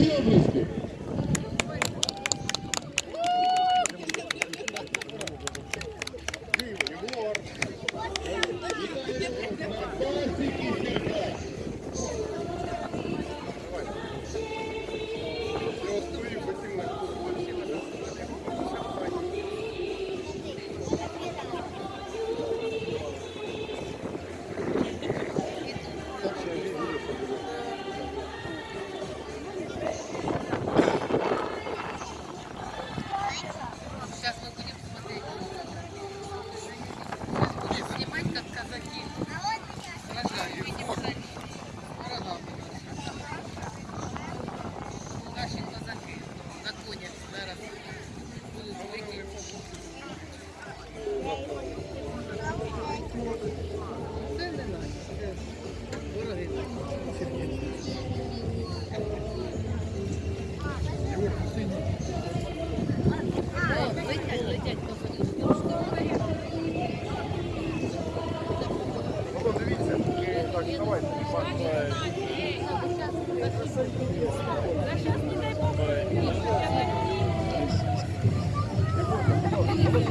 Ваші області.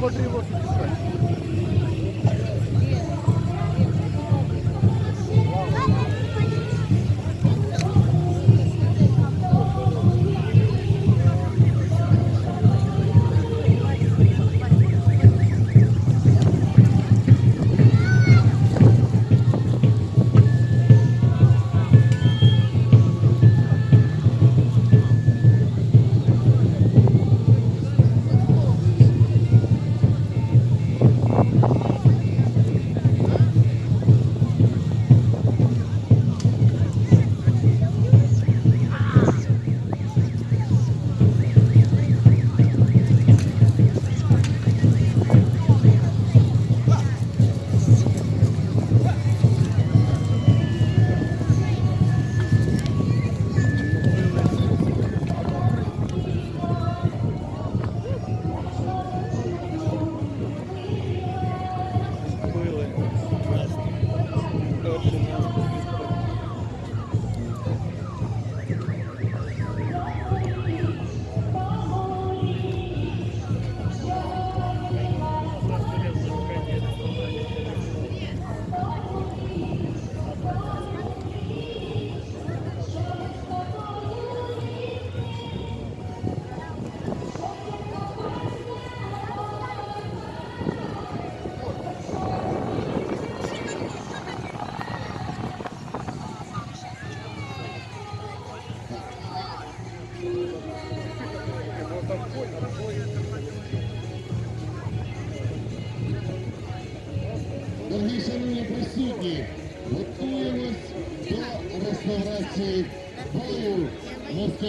Дорогі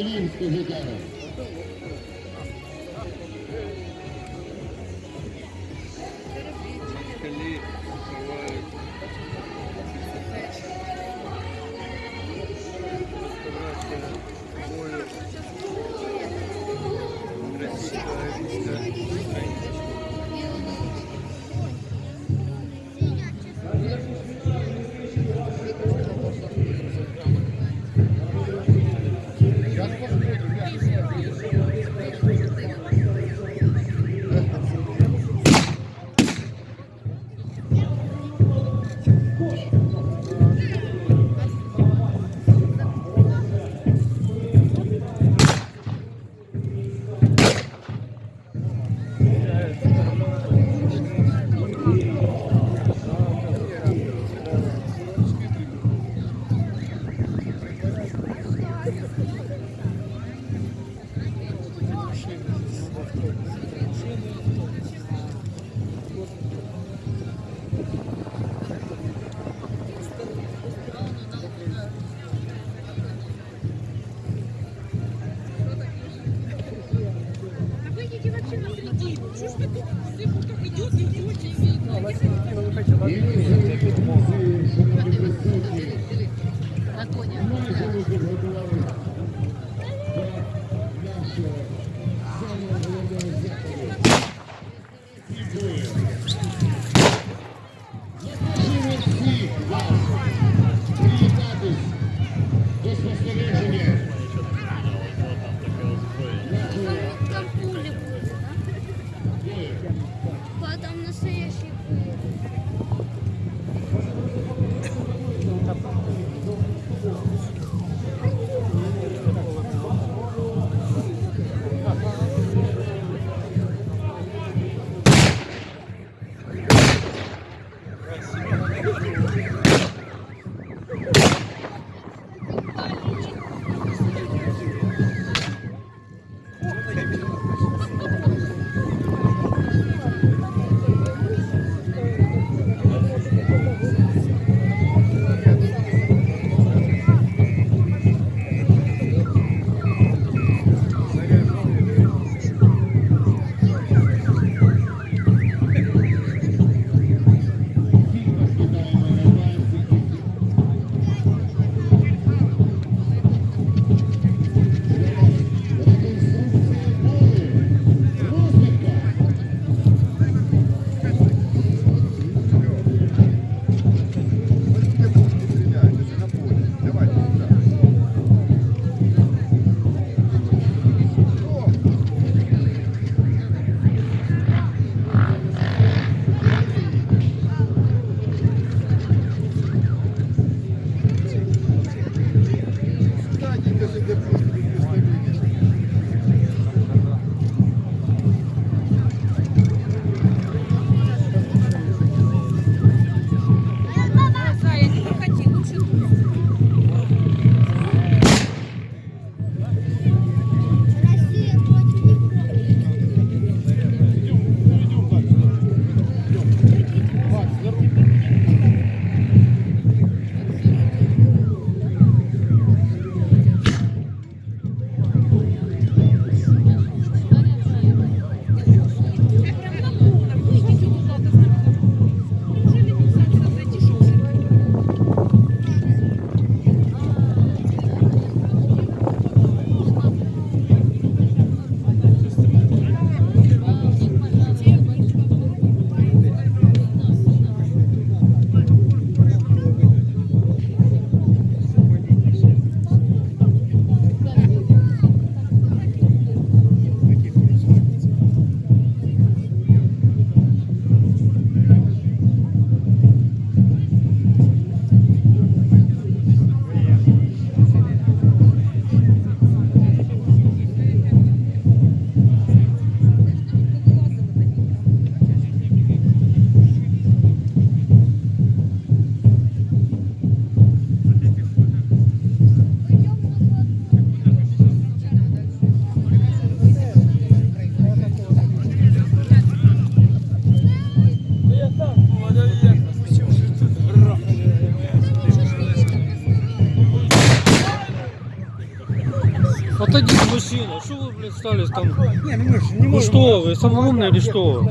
नहीं इसको बेकार है? Thank москалів з козаками. І ми шановні Стали там? Не, ну мы же не можем. что, вы самый умный или что?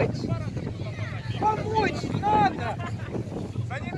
Помочь! Помочь надо! Давайте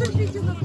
Джекпот